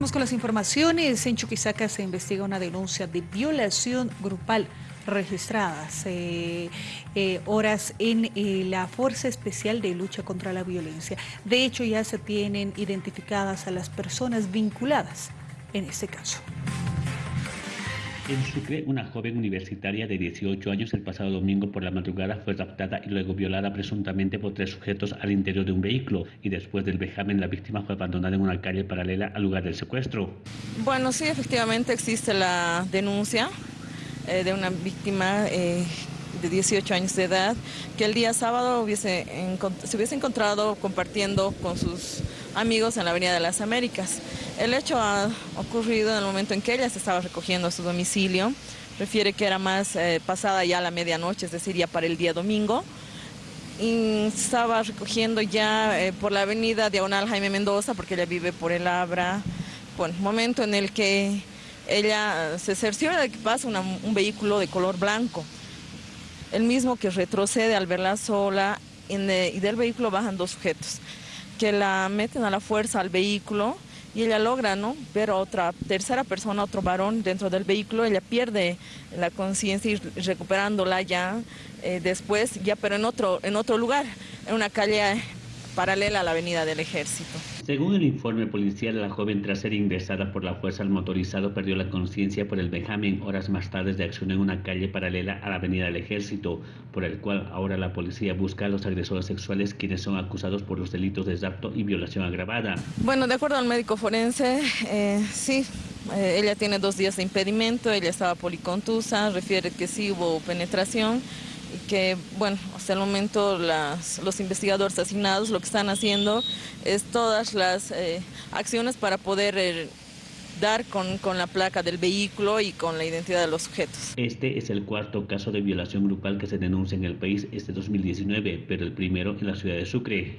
Vamos con las informaciones. En Chuquisaca se investiga una denuncia de violación grupal registradas eh, horas en eh, la Fuerza Especial de Lucha contra la Violencia. De hecho, ya se tienen identificadas a las personas vinculadas en este caso. En Sucre, una joven universitaria de 18 años el pasado domingo por la madrugada fue raptada y luego violada presuntamente por tres sujetos al interior de un vehículo y después del vejamen la víctima fue abandonada en una calle paralela al lugar del secuestro. Bueno, sí, efectivamente existe la denuncia eh, de una víctima eh, de 18 años de edad que el día sábado se hubiese encontrado compartiendo con sus amigos en la Avenida de las Américas. El hecho ha ocurrido en el momento en que ella se estaba recogiendo a su domicilio. Refiere que era más eh, pasada ya la medianoche, es decir, ya para el día domingo. Y estaba recogiendo ya eh, por la avenida Diagonal Jaime Mendoza, porque ella vive por el Abra. Bueno, momento en el que ella se cerciora de que pasa un vehículo de color blanco. El mismo que retrocede al verla sola y del vehículo bajan dos sujetos que la meten a la fuerza al vehículo y ella logra ¿no? ver a otra tercera persona, otro varón dentro del vehículo, ella pierde la conciencia y recuperándola ya eh, después, ya pero en otro, en otro lugar, en una calle paralela a la avenida del Ejército. Según el informe policial, la joven tras ser ingresada por la fuerza al motorizado perdió la conciencia por el vejamen horas más tarde de acción en una calle paralela a la avenida del Ejército, por el cual ahora la policía busca a los agresores sexuales quienes son acusados por los delitos de rapto y violación agravada. Bueno, de acuerdo al médico forense, eh, sí, eh, ella tiene dos días de impedimento, ella estaba policontusa, refiere que sí hubo penetración que, bueno, hasta el momento los investigadores asignados lo que están haciendo es todas las eh, acciones para poder eh, dar con, con, la placa del vehículo y con la identidad de los sujetos. Este es el cuarto caso de violación grupal que se denuncia en el país este 2019, pero el primero en la ciudad de Sucre.